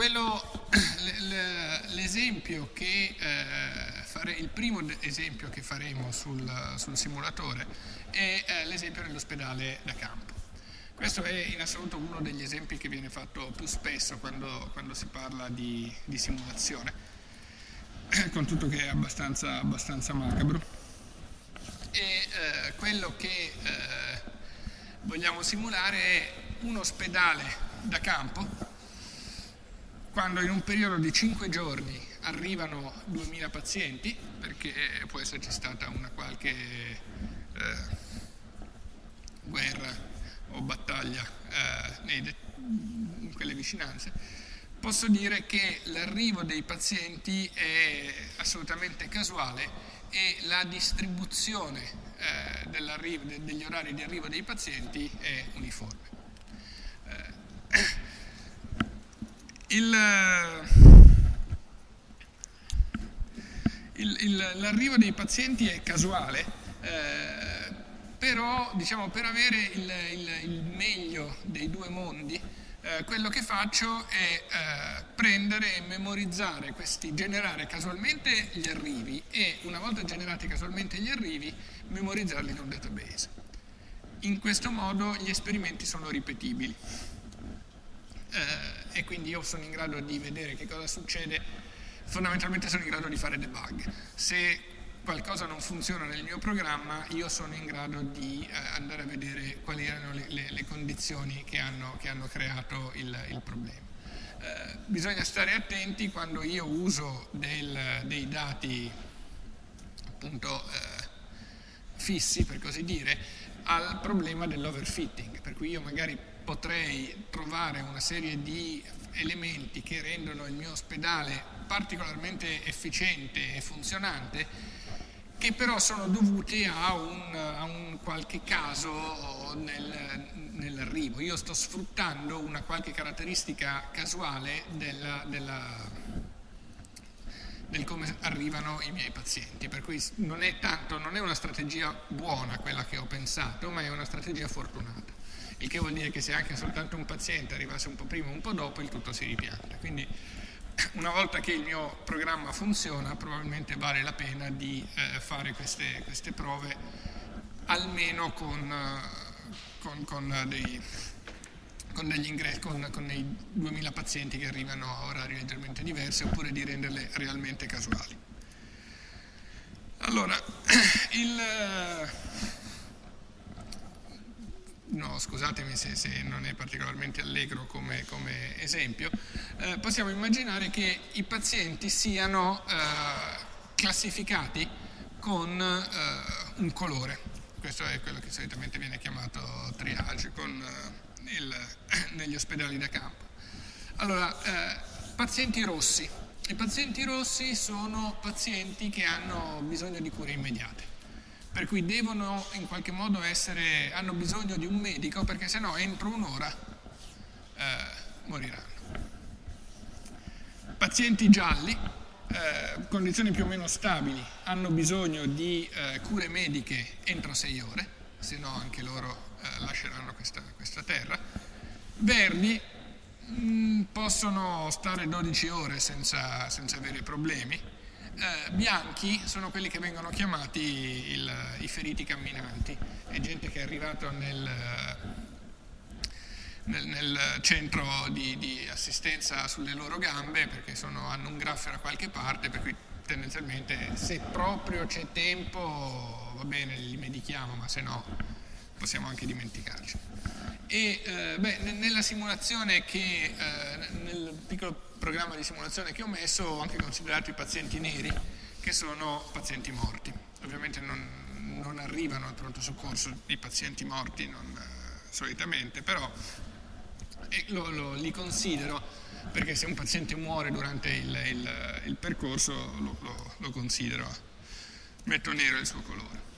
l'esempio che, eh, fare, il primo esempio che faremo sul, sul simulatore è eh, l'esempio dell'ospedale da campo. Questo è in assoluto uno degli esempi che viene fatto più spesso quando, quando si parla di, di, simulazione, con tutto che è abbastanza, abbastanza macabro. E eh, quello che eh, vogliamo simulare è un ospedale da campo, quando in un periodo di 5 giorni arrivano 2000 pazienti, perché può esserci stata una qualche eh, guerra o battaglia eh, in quelle vicinanze, posso dire che l'arrivo dei pazienti è assolutamente casuale e la distribuzione eh, de, degli orari di arrivo dei pazienti è uniforme. Eh, l'arrivo dei pazienti è casuale, eh, però diciamo, per avere il, il, il, meglio dei due mondi eh, quello che faccio è eh, prendere e memorizzare questi, generare casualmente gli arrivi e una volta generati casualmente gli arrivi memorizzarli in un database. In questo modo gli esperimenti sono ripetibili eh, e quindi io sono in grado di vedere che cosa succede, fondamentalmente sono in grado di fare debug. Se qualcosa non funziona nel mio programma, io sono in grado di eh, andare a vedere quali erano le, le, le condizioni che hanno, che hanno creato il, il problema. Eh, bisogna stare attenti quando io uso del, dei dati appunto eh, fissi, per così dire, al problema dell'overfitting, per cui io magari potrei trovare una serie di elementi che rendono il mio ospedale particolarmente efficiente e funzionante che però sono dovuti a un, a un qualche caso nel, nell'arrivo. Io sto sfruttando una qualche caratteristica casuale della, della, del come arrivano i miei pazienti, per cui non è, tanto, non è una strategia buona quella che ho pensato, ma è una strategia fortunata. Il che vuol dire che se anche soltanto un paziente arrivasse un po' prima o un po' dopo, il tutto si ripianta. Quindi una volta che il mio programma funziona probabilmente vale la pena di eh, fare queste, queste, prove almeno con, eh, con, con, dei, con dei 2000 pazienti che arrivano a orari leggermente diversi oppure di renderle realmente casuali. Allora, il no, scusatemi se, se, non è particolarmente allegro come, come esempio, eh, possiamo immaginare che i pazienti siano eh, classificati con eh, un colore. Questo è quello che solitamente viene chiamato triage con, eh, il, negli ospedali da campo. Allora, eh, pazienti rossi. I pazienti rossi sono pazienti che hanno bisogno di cure immediate per cui devono in qualche modo essere, hanno bisogno di un medico perché se no entro un'ora eh, moriranno. Pazienti gialli, eh, condizioni più o meno stabili, hanno bisogno di eh, cure mediche entro sei ore, se no anche loro eh, lasceranno questa, questa, terra. Verdi mh, mm, possono stare 12 ore senza, senza avere problemi eh, bianchi sono quelli che vengono chiamati il, i feriti camminanti, è gente che è arrivata nel, nel, nel centro di, di, assistenza sulle loro gambe perché sono, hanno un graffer a qualche parte, per cui tendenzialmente se proprio c'è tempo va bene, li medichiamo, ma se no possiamo anche dimenticarci. E eh, beh, nella simulazione che, eh, nel piccolo programma di simulazione che ho messo ho anche considerato i pazienti neri, che sono pazienti morti. Ovviamente non, non arrivano al pronto soccorso i pazienti morti, non, eh, solitamente, però lo, lo, li considero perché se un paziente muore durante il, il, il percorso lo, lo, considero, metto nero il suo colore.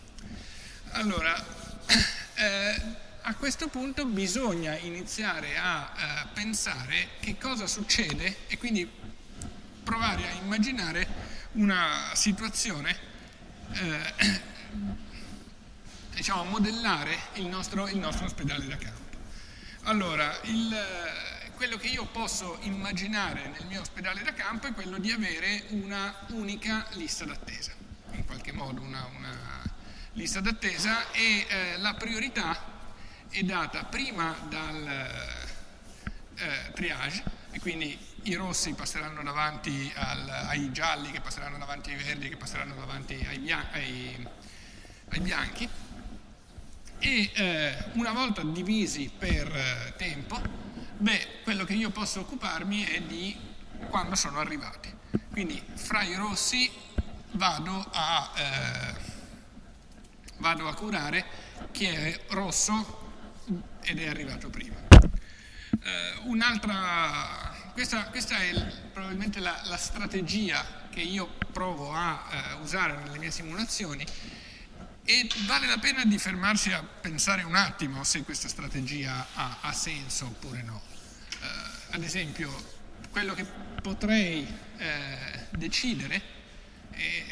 Allora, eh, a questo punto bisogna iniziare a eh, pensare che cosa succede e quindi provare a immaginare una situazione, eh, diciamo, modellare il nostro, il nostro, ospedale da campo. Allora, il, quello che io posso immaginare nel mio ospedale da campo è quello di avere una unica lista d'attesa, in qualche modo una, una lista d'attesa e eh, la priorità è data prima dal eh, triage e quindi i rossi passeranno davanti al, ai gialli, che passeranno davanti ai verdi, che passeranno davanti ai, bian- ai, ai bianchi e eh, una volta divisi per eh, tempo, beh, quello che io posso occuparmi è di quando sono arrivati. Quindi fra i rossi vado a, eh, vado a curare chi è rosso ed è arrivato prima. Eh, un'altra, questa, questa, è il, probabilmente la, la, strategia che io provo a eh, usare nelle mie simulazioni e vale la pena di fermarsi a pensare un attimo se questa strategia ha, ha senso oppure no. Eh, ad esempio, quello che potrei eh, decidere e,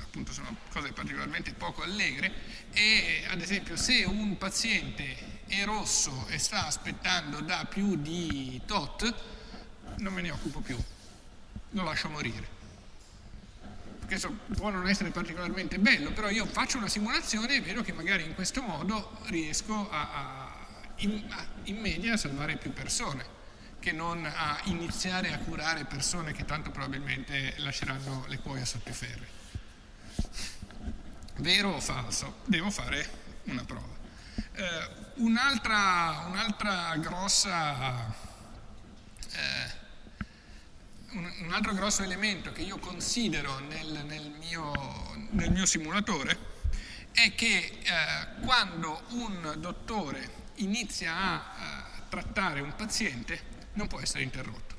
appunto sono cose particolarmente poco allegre, e ad esempio se un paziente è rosso e sta aspettando da più di tot, non me ne occupo più, lo lascio morire. Questo può non essere particolarmente bello, però io faccio una simulazione e vedo che magari in questo modo riesco a, a, in, a, in media a salvare più persone che non a iniziare a curare persone che tanto probabilmente lasceranno le cuoia sotto i ferri. Vero o falso? Devo fare una prova. Eh, un'altra, un'altra, grossa, eh, un, altro grosso elemento che io considero nel, nel, mio, nel mio, simulatore è che eh, quando un dottore inizia a eh, trattare un paziente non può essere interrotto.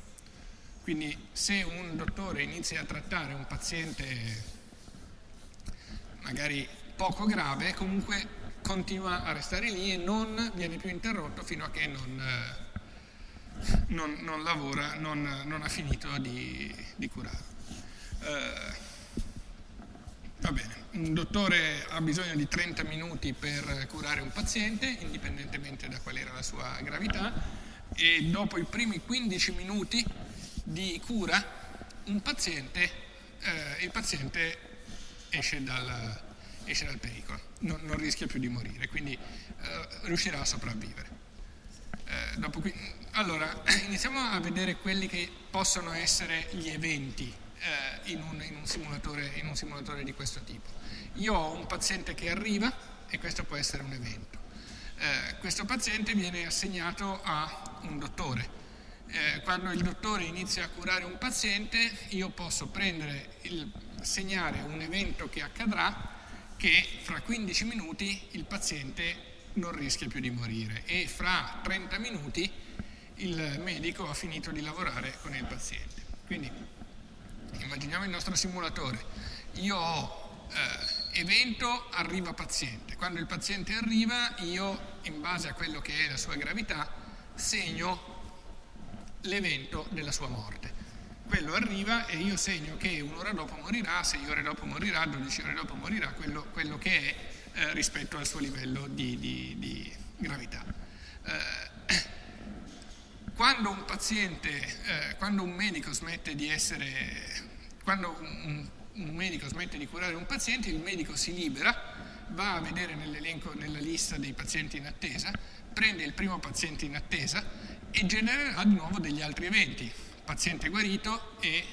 Quindi se un dottore inizia a trattare un paziente magari poco grave, comunque continua a restare lì e non viene più interrotto fino a che non, eh, non, non lavora, non, non, ha finito di, di curare. Eh, va bene, un dottore ha bisogno di 30 minuti per curare un paziente, indipendentemente da qual era la sua gravità, e dopo i primi 15 minuti di cura un paziente, eh, il paziente esce dal, esce dal pericolo, non, non, rischia più di morire, quindi eh, riuscirà a sopravvivere. Eh, qui, allora, iniziamo a vedere quelli che possono essere gli eventi eh, in un, in, un in un simulatore di questo tipo. Io ho un paziente che arriva e questo può essere un evento. Eh, questo paziente viene assegnato a un dottore. Eh, quando il dottore inizia a curare un paziente, io posso prendere il, segnare un evento che accadrà che fra 15 minuti il paziente non rischia più di morire e fra 30 minuti il medico ha finito di lavorare con il paziente. Quindi immaginiamo il nostro simulatore. Io ho eh, evento, arriva paziente. Quando il paziente arriva io, in base a quello che è la sua gravità, segno l'evento della sua morte quello arriva e io segno che un'ora dopo morirà, sei ore dopo morirà, 12 ore dopo morirà, quello, quello che è eh, rispetto al suo livello di, di, di gravità. Eh, quando un paziente, eh, quando un medico smette di essere, quando un, un medico smette di curare un paziente, il medico si libera, va a vedere nell'elenco, nella lista dei pazienti in attesa, prende il primo paziente in attesa e genererà di nuovo degli altri eventi paziente guarito e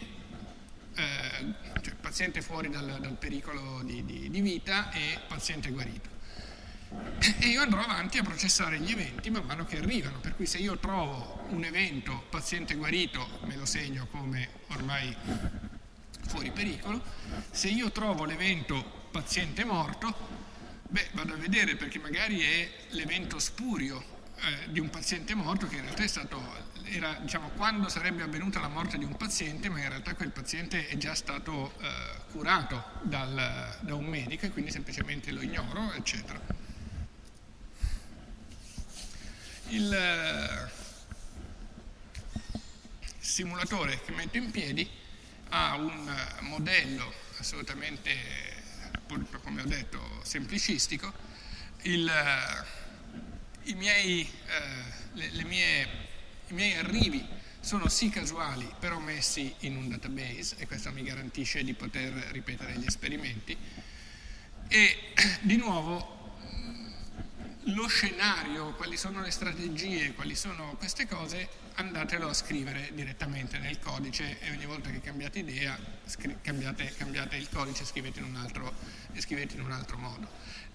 eh, cioè paziente fuori dal, dal pericolo di, di, di, vita e paziente guarito. E io andrò avanti a processare gli eventi man mano che arrivano, per cui se io trovo un evento paziente guarito me lo segno come ormai fuori pericolo, se io trovo l'evento paziente morto, beh vado a vedere perché magari è l'evento spurio eh, di un paziente morto che in realtà è stato era diciamo, quando sarebbe avvenuta la morte di un paziente, ma in realtà quel paziente è già stato eh, curato dal, da un medico e quindi semplicemente lo ignoro, eccetera. Il eh, simulatore che metto in piedi ha un eh, modello assolutamente, come ho detto, semplicistico. Il, i miei, eh, le, le mie i miei arrivi sono sì casuali, però messi in un database e questo mi garantisce di poter ripetere gli esperimenti. E di nuovo lo scenario, quali sono le strategie, quali sono queste cose, andatelo a scrivere direttamente nel codice e ogni volta che cambiate idea cambiate, cambiate, il codice e scrivete altro, scrivete in un altro modo.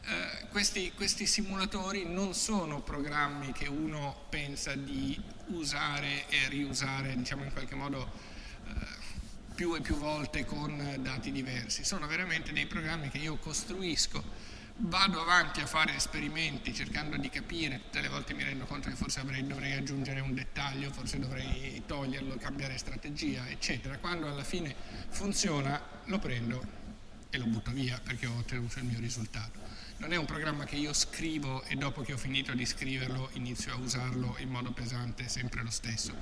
Eh, questi, questi, simulatori non sono programmi che uno pensa di usare e riusare, diciamo in qualche modo, eh, più e più volte con dati diversi. Sono veramente dei programmi che io costruisco, vado avanti a fare esperimenti cercando di capire, tutte le volte mi rendo conto che forse avrei, dovrei aggiungere un dettaglio, forse dovrei toglierlo, cambiare strategia, eccetera. Quando alla fine funziona lo prendo e lo butto via perché ho ottenuto il mio risultato non è un programma che io scrivo e dopo che ho finito di scriverlo inizio a usarlo in modo pesante sempre lo stesso.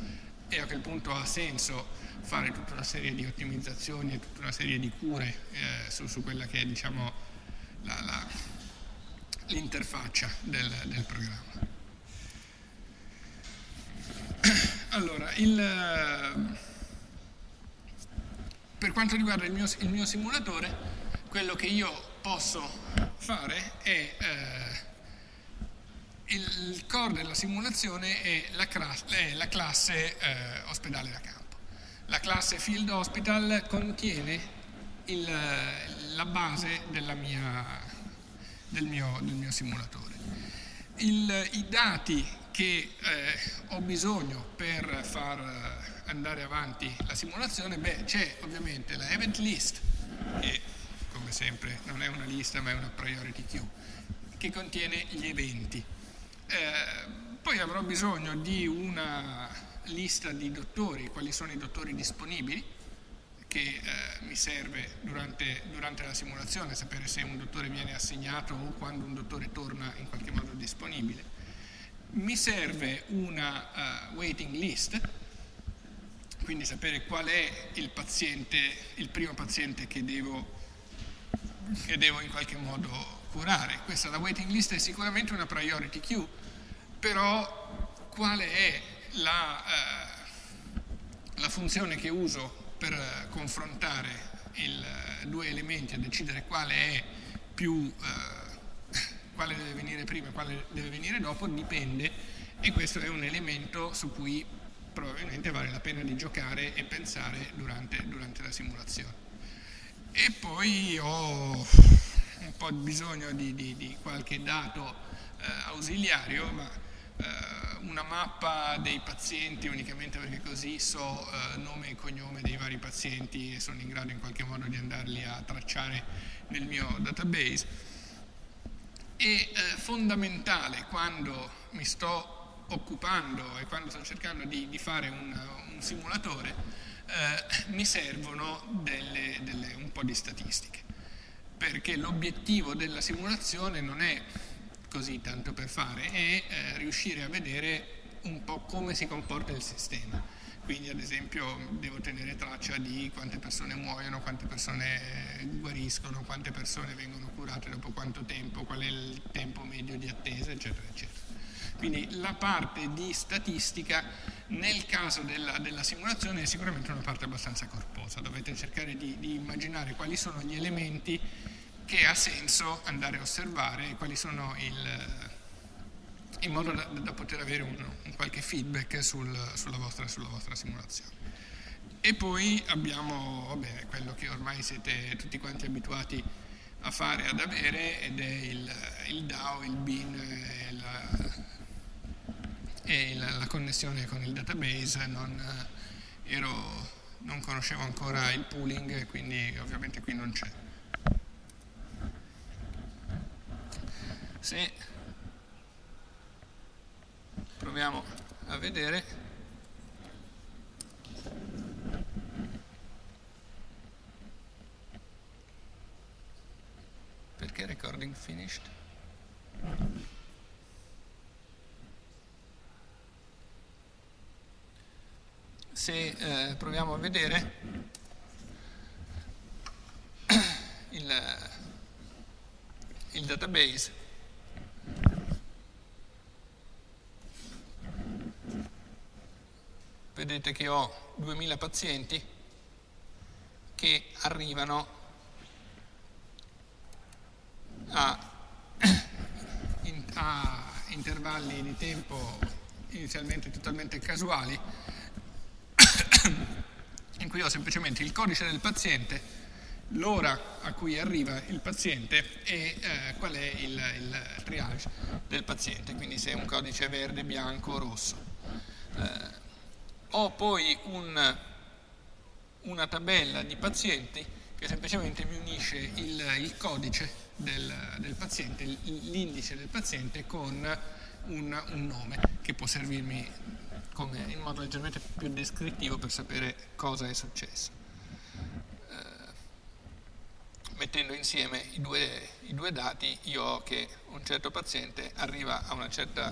E a quel punto ha senso fare tutta una serie di ottimizzazioni e tutta una serie di cure eh, su, su, quella che è diciamo, l'interfaccia del, del, programma. Allora, il, per quanto riguarda il mio, il mio simulatore, quello che io posso fare è eh, il core della simulazione è la, è la classe eh, ospedale da campo. La classe Field Hospital contiene il, la base mia, del, mio, del, mio, simulatore. Il, I dati che eh, ho bisogno per far andare avanti la simulazione, beh, c'è ovviamente la event list, che come sempre non è una lista ma è una priority queue, che contiene gli eventi. Eh, poi avrò bisogno di una lista di dottori, quali sono i dottori disponibili, che eh, mi serve durante, durante, la simulazione, sapere se un dottore viene assegnato o quando un dottore torna in qualche modo disponibile. Mi serve una uh, waiting list, quindi sapere qual è il paziente, il primo paziente che devo che devo in qualche modo curare. Questa la waiting list è sicuramente una priority queue, però quale è la, eh, la funzione che uso per confrontare i due elementi e decidere quale è più, eh, quale deve venire prima e quale deve venire dopo, dipende e questo è un elemento su cui probabilmente vale la pena di giocare e pensare durante, durante la simulazione e poi ho un po' bisogno di, di, di qualche dato eh, ausiliario, ma eh, una mappa dei pazienti unicamente perché così so eh, nome e cognome dei vari pazienti e sono in grado in qualche modo di andarli a tracciare nel mio database. E eh, fondamentale quando mi sto occupando e quando sto cercando di, di fare un, un simulatore eh, mi servono delle, delle, un po' di statistiche, perché l'obiettivo della simulazione non è così tanto per fare, è eh, riuscire a vedere un po' come si comporta il sistema. Quindi ad esempio devo tenere traccia di quante persone muoiono, quante persone guariscono, quante persone vengono curate dopo quanto tempo, qual è il tempo medio di attesa, eccetera, eccetera. Quindi la parte di statistica nel caso della, della, simulazione è sicuramente una parte abbastanza corposa, dovete cercare di, di, immaginare quali sono gli elementi che ha senso andare a osservare, quali sono il, in modo da, da poter avere un, un qualche feedback sul, sulla, vostra, sulla, vostra, simulazione. E poi abbiamo vabbè, quello che ormai siete tutti quanti abituati a fare, ad avere, ed è il, il DAO, il BIN, la, e la, la connessione con il database, non, eh, ero, non conoscevo ancora il pooling, quindi ovviamente qui non c'è. Se proviamo a vedere. Perché recording finished se eh, proviamo a vedere il, il database. Vedete che ho 2000 pazienti che arrivano a, a intervalli di tempo inizialmente totalmente casuali, in cui ho semplicemente il codice del paziente, l'ora a cui arriva il paziente e eh, qual è il, il, triage del paziente, quindi se è un codice verde, bianco o rosso. Eh, ho poi un, una tabella di pazienti che semplicemente mi unisce il, il codice del, del, paziente, l'indice del paziente con un, un nome che può servirmi come, in modo leggermente più descrittivo per sapere cosa è successo. Eh, mettendo insieme i due, i due, dati io ho che un certo paziente arriva certa,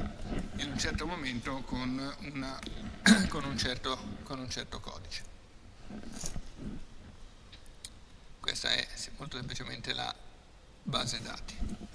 in un certo momento con, una, con, un certo, con un certo codice. Questa è molto semplicemente la base dati.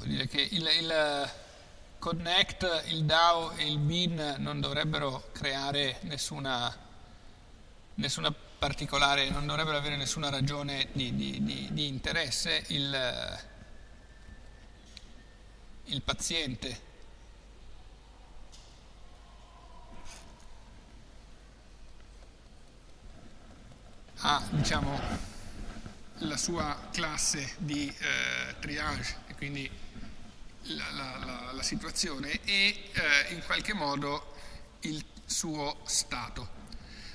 devo dire che il, il Connect, il DAO e il BIN non dovrebbero creare nessuna, nessuna particolare, non dovrebbero avere nessuna ragione di, di, di, di interesse. Il, il paziente ha diciamo, la sua classe di eh, triage e quindi la, la, la situazione e eh, in qualche modo il suo stato.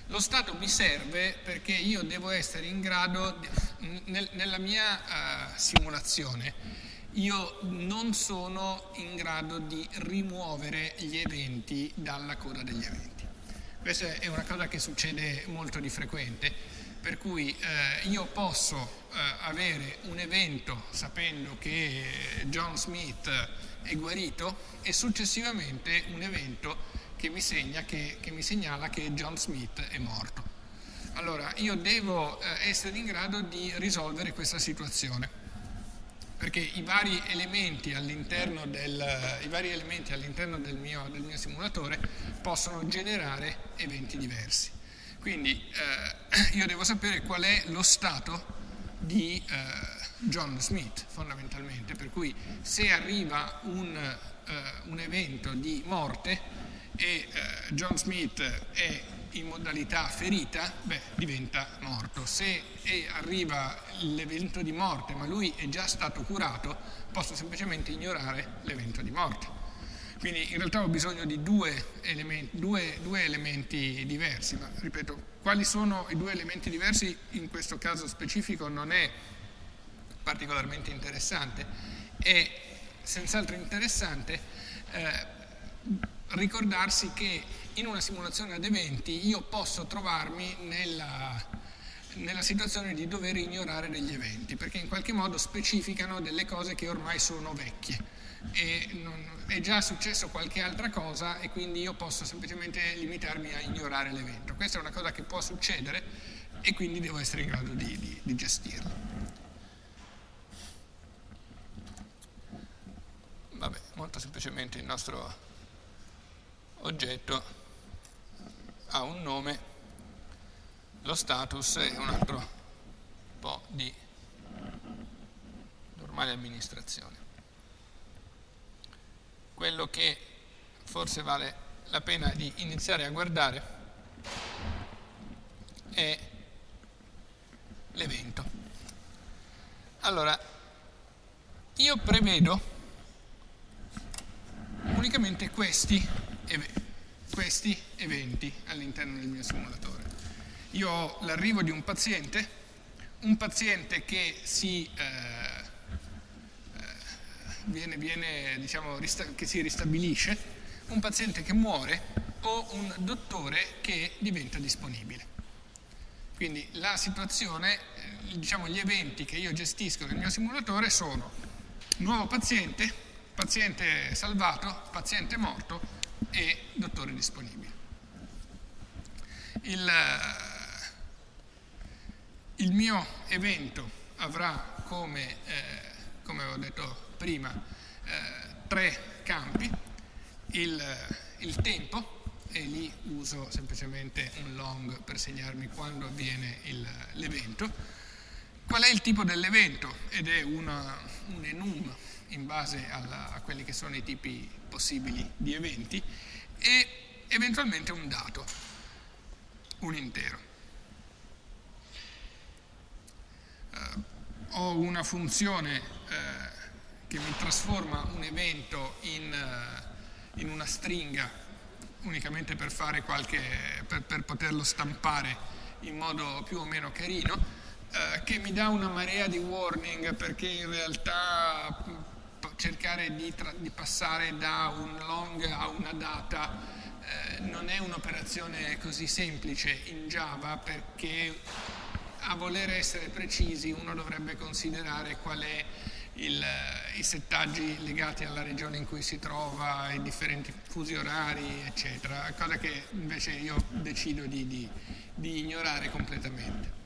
Lo stato mi serve perché io devo essere in grado, di, nel, nella mia uh, simulazione, io non sono in grado di rimuovere gli eventi dalla coda degli eventi. Questa è una cosa che succede molto di frequente, per cui eh, io posso eh, avere un evento sapendo che John Smith è guarito e successivamente un evento che mi, che, che mi segnala che John Smith è morto. Allora, io devo eh, essere in grado di risolvere questa situazione, perché i vari elementi all'interno del, all'interno del del mio simulatore possono generare eventi diversi. Quindi eh, io devo sapere qual è lo stato di eh, John Smith fondamentalmente, per cui se arriva un, eh, un evento di morte e eh, John Smith è in modalità ferita, beh, diventa morto. Se arriva l'evento di morte ma lui è già stato curato, posso semplicemente ignorare l'evento di morte. Quindi in realtà ho bisogno di due elementi, due, due elementi diversi, ma ripeto, quali sono i due elementi diversi in questo caso specifico non è particolarmente interessante. È senz'altro interessante eh, ricordarsi che in una simulazione ad eventi io posso trovarmi nella, nella situazione di dover ignorare degli eventi, perché in qualche modo specificano delle cose che ormai sono vecchie e non, è già successo qualche altra cosa e quindi io posso semplicemente limitarmi a ignorare l'evento. Questa è una cosa che può succedere e quindi devo essere in grado di, di, di gestirla. Vabbè, molto semplicemente il nostro oggetto ha un nome, lo status e un altro po' di normale amministrazione. Quello che forse vale la pena di iniziare a guardare è l'evento. Allora, io prevedo unicamente questi, questi eventi all'interno del mio simulatore. Io ho l'arrivo di un paziente, un paziente che si, eh viene, viene, diciamo, che si ristabilisce, un paziente che muore o un dottore che diventa disponibile. Quindi la situazione, eh, diciamo gli eventi che io gestisco nel mio simulatore sono nuovo paziente, paziente salvato, paziente morto e dottore disponibile. Il, il mio evento avrà come, eh, come ho detto prima, eh, tre campi, il, il tempo, e lì uso semplicemente un long per segnarmi quando avviene l'evento. Qual è il tipo dell'evento? Ed è una, un enum in base alla, a quelli che sono i tipi possibili di eventi e eventualmente un dato, un intero. Uh, ho una funzione uh, che mi trasforma un evento in, uh, in una stringa unicamente per, qualche, per, per poterlo stampare in modo più o meno carino, eh, che mi dà una marea di warning perché in realtà cercare di, di passare da un long a una data eh, non è un'operazione così semplice in Java perché a voler essere precisi uno dovrebbe considerare qual è il, i settaggi legati alla regione in cui si trova, i differenti fusi orari, eccetera, cosa che invece io decido di, di, di ignorare completamente.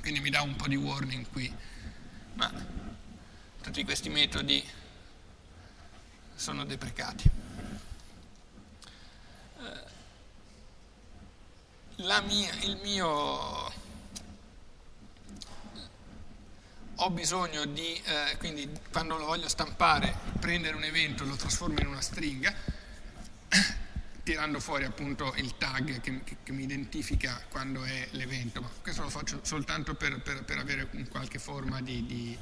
Quindi mi dà un po' di warning qui, ma tutti questi metodi sono deprecati. Eh, mia, il mio ho bisogno di, eh, quindi quando lo voglio stampare, prendere un evento, lo trasformo in una stringa, tirando fuori appunto il tag che, che, che mi identifica quando è l'evento. Ma questo lo faccio soltanto per, per, per avere qualche forma di, di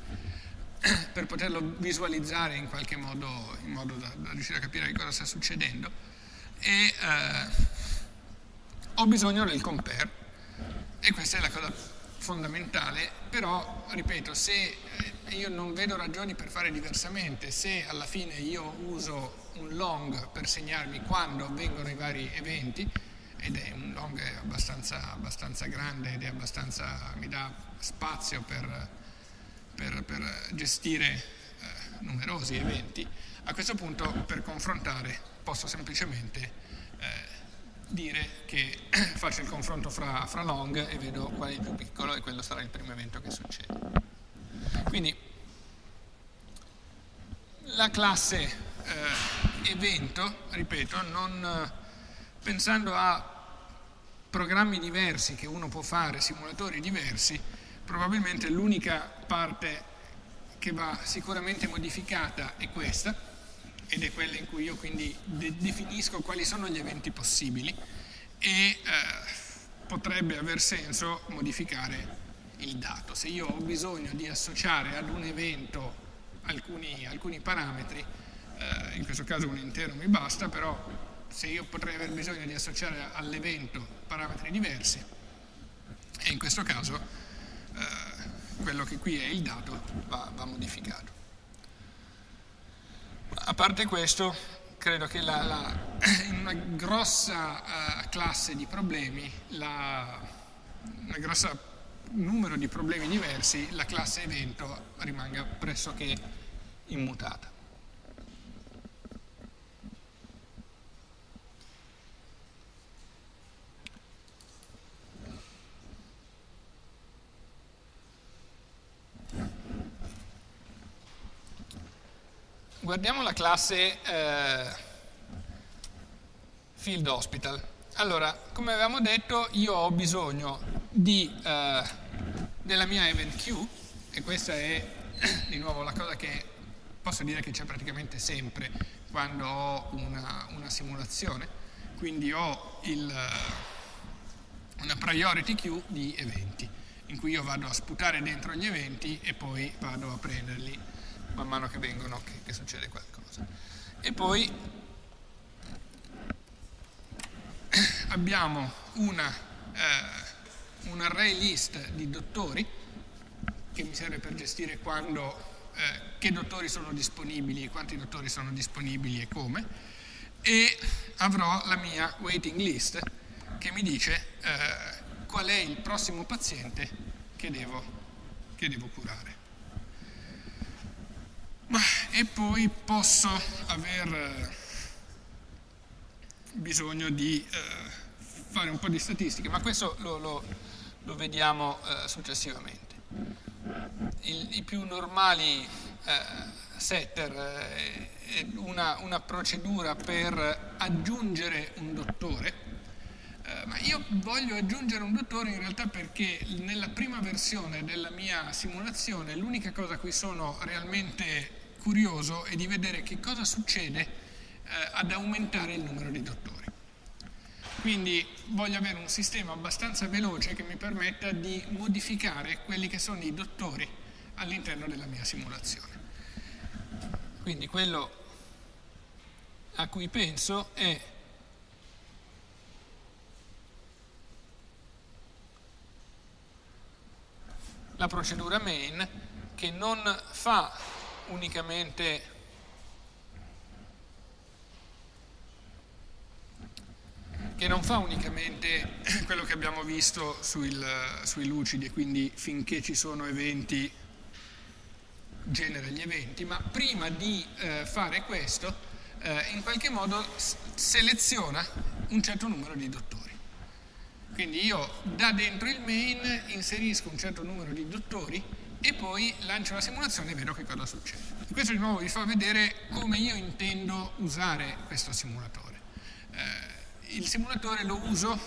per poterlo visualizzare in qualche modo, in modo da, da, riuscire a capire che cosa sta succedendo. E eh, ho bisogno del compare, e questa è la cosa fondamentale, però, ripeto, se eh, io non vedo ragioni per fare diversamente, se alla fine io uso un long per segnarmi quando avvengono i vari eventi, ed è un long abbastanza, abbastanza grande ed è abbastanza, mi dà spazio per, per, per gestire eh, numerosi eventi, a questo punto per confrontare posso semplicemente dire che faccio il confronto fra, fra, long e vedo qual è il più piccolo e quello sarà il primo evento che succede. Quindi la classe eh, evento, ripeto, non, pensando a programmi diversi che uno può fare, simulatori diversi, probabilmente l'unica parte che va sicuramente modificata è questa, ed è quella in cui io quindi de definisco quali sono gli eventi possibili e eh, potrebbe aver senso modificare il dato. Se io ho bisogno di associare ad un evento alcuni, alcuni parametri, eh, in questo caso un intero mi basta, però se io potrei aver bisogno di associare all'evento parametri diversi, e in questo caso eh, quello che qui è il dato va, va modificato. A parte questo, credo che la, la, in una grossa uh, classe di problemi, la, una grossa numero di problemi diversi, la classe evento rimanga pressoché immutata. Guardiamo la classe eh, Field Hospital. Allora, come avevamo detto, io ho bisogno di, eh, della mia event queue, e questa è di nuovo la cosa che posso dire che c'è praticamente sempre quando ho una, una simulazione, quindi ho il, una priority queue di eventi, in cui io vado a sputare dentro gli eventi e poi vado a prenderli man mano che vengono, che, che succede qualcosa. E poi abbiamo una, eh, un array list di dottori che mi serve per gestire quando, eh, che dottori sono disponibili, quanti dottori sono disponibili e come, e avrò la mia waiting list che mi dice eh, qual è il prossimo paziente che devo, che devo curare. Ma, e poi posso aver eh, bisogno di eh, fare un po' di statistiche, ma questo lo, lo, lo vediamo eh, successivamente. Il, I più normali eh, setter eh, è una, una, procedura per aggiungere un dottore, ma io voglio aggiungere un dottore in realtà perché nella prima versione della mia simulazione l'unica cosa a cui sono realmente curioso è di vedere che cosa succede eh, ad aumentare il numero di dottori. Quindi voglio avere un sistema abbastanza veloce che mi permetta di modificare quelli che sono i dottori all'interno della mia simulazione. Quindi quello a cui penso è la procedura main che non fa unicamente che non fa unicamente quello che abbiamo visto sul, sui lucidi e quindi finché ci sono eventi genera gli eventi, ma prima di eh, fare questo eh, in qualche modo seleziona un certo numero di dottori. Quindi io da dentro il main inserisco un certo numero di dottori e poi lancio la simulazione e vedo che cosa succede. Questo di nuovo vi fa vedere come io intendo usare questo simulatore. Eh, il simulatore lo uso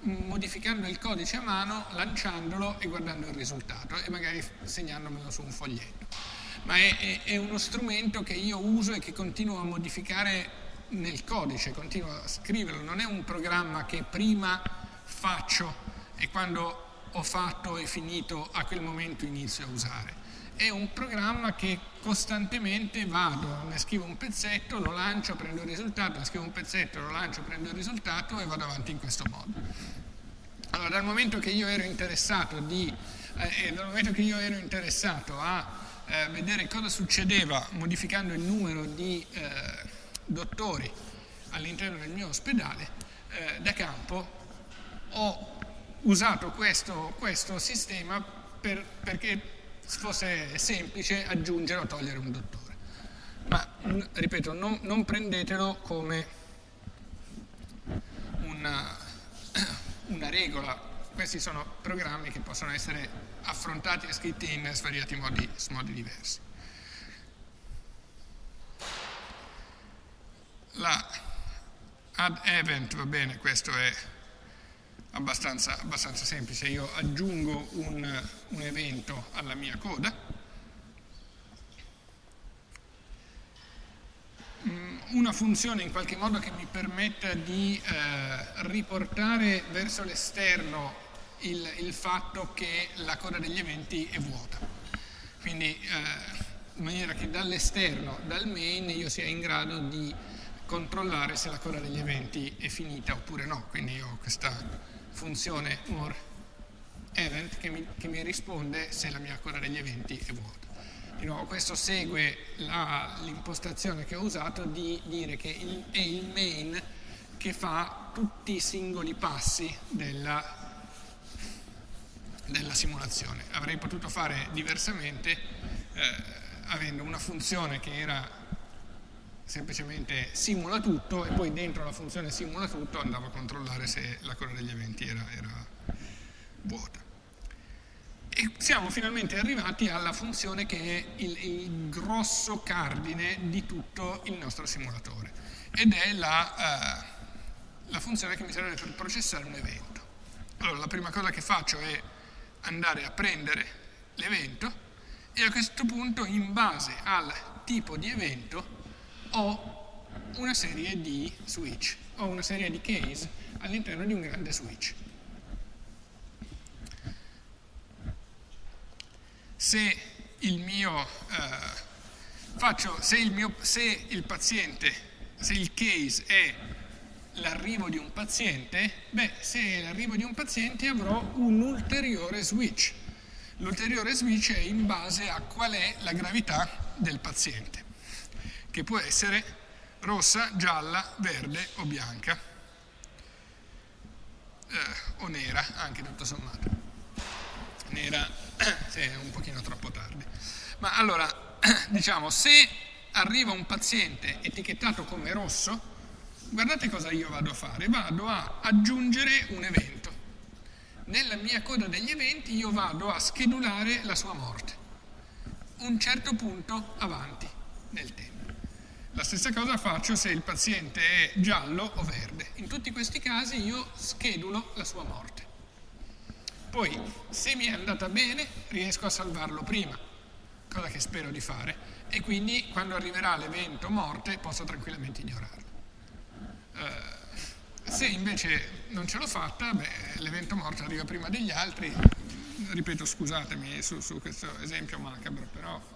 modificando il codice a mano, lanciandolo e guardando il risultato e magari segnandomelo su un foglietto. Ma è, è, è uno strumento che io uso e che continuo a modificare nel codice, continuo a scriverlo, non è un programma che prima faccio e quando ho fatto e finito a quel momento inizio a usare è un programma che costantemente vado, ne scrivo un pezzetto, lo lancio, prendo il risultato, ne scrivo un pezzetto, lo lancio, prendo il risultato e vado avanti in questo modo. Allora, dal momento che io ero interessato, di, eh, io ero interessato a eh, vedere cosa succedeva modificando il numero di eh, dottori all'interno del mio ospedale, eh, da campo ho usato questo, questo sistema per, perché fosse semplice aggiungere o togliere un dottore. Ma, ripeto, non, non prendetelo come una, una, regola. Questi sono programmi che possono essere affrontati e scritti in svariati modi, modi diversi. La add event, va bene, questo è abbastanza, abbastanza semplice. Io aggiungo un, un evento alla mia coda, mm, una funzione in qualche modo che mi permetta di eh, riportare verso l'esterno il, il, fatto che la coda degli eventi è vuota. Quindi eh, in maniera che dall'esterno, dal main, io sia in grado di controllare se la coda degli eventi è finita oppure no. Quindi ho questa funzione more event che mi, che mi risponde se la mia coda degli eventi è vuota. Di nuovo, questo segue l'impostazione che ho usato di dire che il, è il main che fa tutti i singoli passi della, della simulazione. Avrei potuto fare diversamente eh, avendo una funzione che era semplicemente simula tutto e poi dentro la funzione simula tutto andavo a controllare se la coda degli eventi era, era vuota. E siamo finalmente arrivati alla funzione che è il, il, grosso cardine di tutto il nostro simulatore ed è la, uh, la funzione che mi serve per processare un evento. Allora, la prima cosa che faccio è andare a prendere l'evento e a questo punto in base al tipo di evento ho una serie di switch, ho una serie di case all'interno di un grande switch. Se il mio, eh, faccio, se il, mio, se il paziente, se il case è l'arrivo di un paziente, beh, se è l'arrivo di un paziente avrò un ulteriore switch. L'ulteriore switch è in base a qual è la gravità del paziente, che può essere rossa, gialla, verde o bianca, eh, o nera, anche tutto sommato. Nera se è un pochino troppo tardi. Ma allora, diciamo, se arriva un paziente etichettato come rosso, guardate cosa io vado a fare, vado a aggiungere un evento. Nella mia coda degli eventi io vado a schedulare la sua morte, un certo punto avanti nel tempo. La stessa cosa faccio se il paziente è giallo o verde. In tutti questi casi io schedulo la sua morte. Poi, se mi è andata bene, riesco a salvarlo prima, cosa che spero di fare, e quindi quando arriverà l'evento morte posso tranquillamente ignorarlo. Eh, se invece non ce l'ho fatta, l'evento morto arriva prima degli altri, ripeto scusatemi su, su questo esempio macabro, però...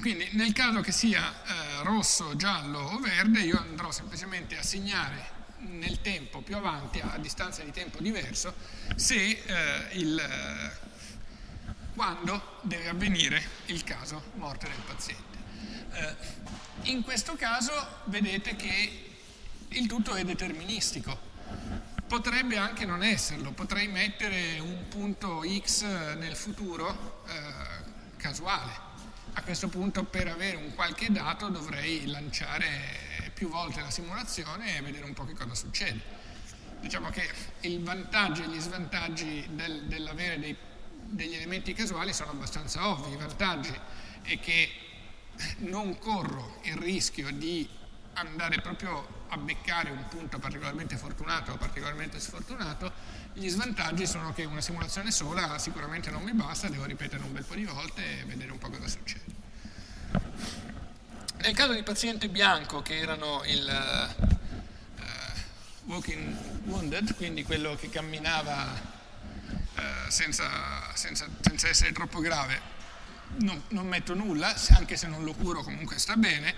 Quindi nel caso che sia eh, rosso, giallo o verde, io andrò semplicemente a segnare nel tempo più avanti, a distanza di tempo diverso, se eh, il, eh, quando deve avvenire il caso morte del paziente. Eh, in questo caso vedete che il tutto è deterministico. Potrebbe anche non esserlo, potrei mettere un punto X nel futuro eh, casuale. A questo punto per avere un qualche dato dovrei lanciare più volte la simulazione e vedere un po' che cosa succede. Diciamo che il vantaggio e gli svantaggi del, dell'avere degli elementi casuali sono abbastanza ovvi. I vantaggi è che non corro il rischio di andare proprio a beccare un punto particolarmente fortunato o particolarmente sfortunato, gli svantaggi sono che una simulazione sola sicuramente non mi basta, devo ripetere un bel po' di volte e vedere un po' cosa succede. Nel caso di paziente bianco che erano il uh, walking wounded, quindi quello che camminava uh, senza, senza, senza essere troppo grave, non, non, metto nulla, anche se non lo curo comunque sta bene.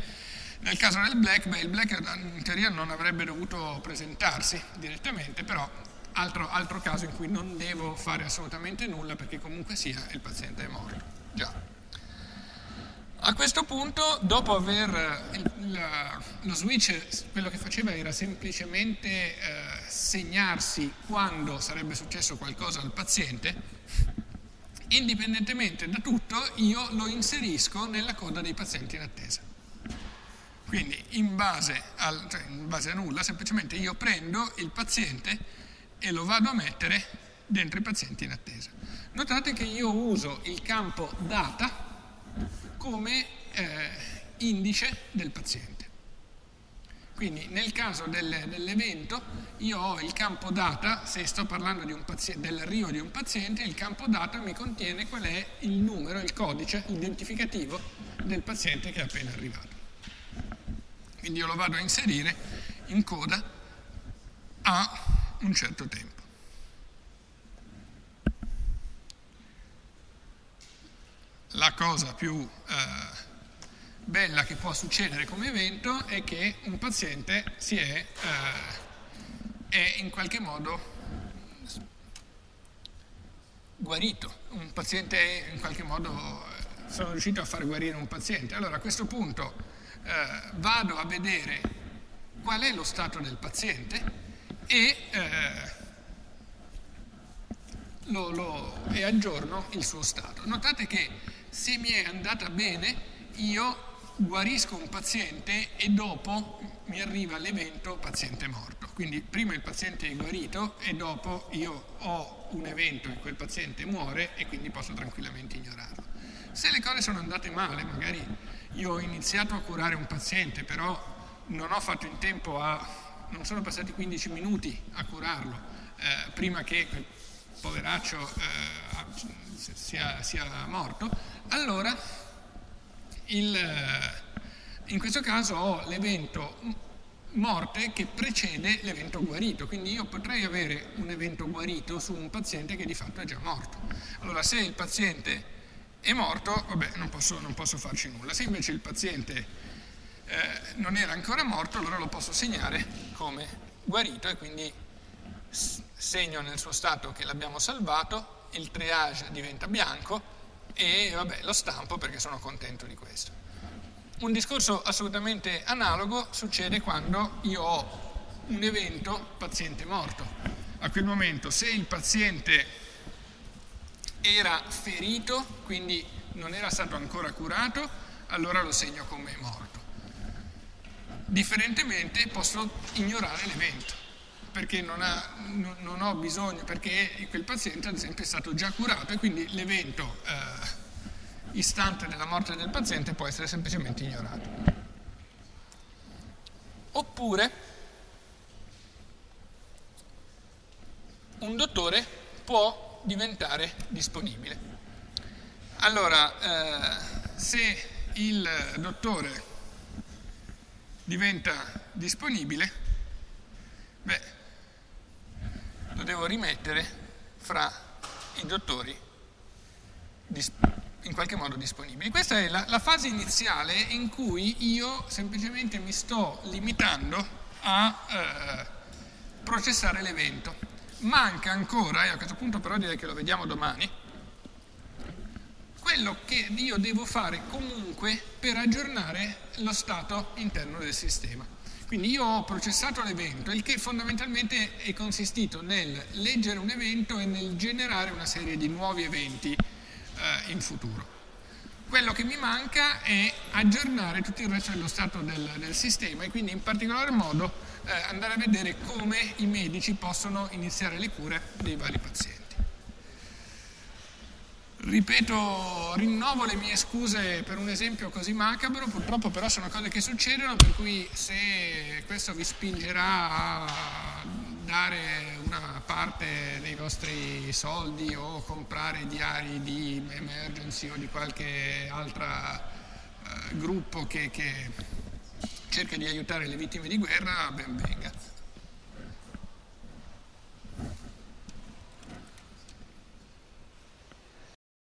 Nel caso del black, beh, il black in teoria non avrebbe dovuto presentarsi direttamente, però altro, altro caso in cui non devo fare assolutamente nulla perché comunque sia il paziente è morto. Già. A questo punto, dopo aver il, la, lo switch, quello che faceva era semplicemente eh, segnarsi quando sarebbe successo qualcosa al paziente, indipendentemente da tutto io lo inserisco nella coda dei pazienti in attesa. Quindi in base, al, cioè in base a nulla, semplicemente io prendo il paziente e lo vado a mettere dentro i pazienti in attesa. Notate che io uso il campo data come eh, indice del paziente. Quindi nel caso del, dell'evento io ho il campo data, se sto parlando dell'arrivo di un paziente, il campo data mi contiene qual è il numero, il codice identificativo del paziente che è appena arrivato. Quindi io lo vado a inserire in coda a un certo tempo. La cosa più... Eh, bella che può succedere come evento è che un paziente si è, eh, è in qualche modo guarito, un paziente in qualche modo eh, sono riuscito a far guarire un paziente. Allora a questo punto eh, vado a vedere qual è lo stato del paziente e, eh, lo, lo, e aggiorno il suo stato. Notate che se mi è andata bene io guarisco un paziente e dopo mi arriva l'evento paziente morto. Quindi prima il paziente è guarito e dopo io ho un evento in cui il paziente muore e quindi posso tranquillamente ignorarlo. Se le cose sono andate male, magari io ho iniziato a curare un paziente, però non ho fatto in tempo a... non sono passati 15 minuti a curarlo, eh, prima che poveraccio eh, sia, sia, morto, allora il, in questo caso ho l'evento morte che precede l'evento guarito, quindi io potrei avere un evento guarito su un paziente che di fatto è già morto. Allora se il paziente è morto, vabbè, non posso, non posso farci nulla. Se invece il paziente eh, non era ancora morto, allora lo posso segnare come guarito e quindi segno nel suo stato che l'abbiamo salvato, il triage diventa bianco e vabbè, lo stampo perché sono contento di questo. Un discorso assolutamente analogo succede quando io ho un evento paziente morto. A quel momento se il paziente era ferito, quindi non era stato ancora curato, allora lo segno come morto. Differentemente posso ignorare l'evento, perché non, ha, non, ho bisogno, perché quel paziente ad esempio è stato già curato e quindi l'evento eh, istante della morte del paziente può essere semplicemente ignorato. Oppure un dottore può diventare disponibile. Allora, eh, se il dottore diventa disponibile, beh, lo devo rimettere fra i dottori in qualche modo disponibili. Questa è la, la, fase iniziale in cui io semplicemente mi sto limitando a eh, processare l'evento. Manca ancora, e a questo punto però direi che lo vediamo domani, quello che io devo fare comunque per aggiornare lo stato interno del sistema. Quindi io ho processato l'evento, il che fondamentalmente è consistito nel leggere un evento e nel generare una serie di nuovi eventi eh, in futuro. Quello che mi manca è aggiornare tutto il resto dello stato del, del sistema e quindi in particolar modo eh, andare a vedere come i medici possono iniziare le cure dei vari pazienti. Ripeto, rinnovo le mie scuse per un esempio così macabro, purtroppo però sono cose che succedono, per cui se questo vi spingerà a dare una parte dei vostri soldi o comprare diari di emergency o di qualche altro eh, gruppo che, che cerca di aiutare le vittime di guerra, ben venga.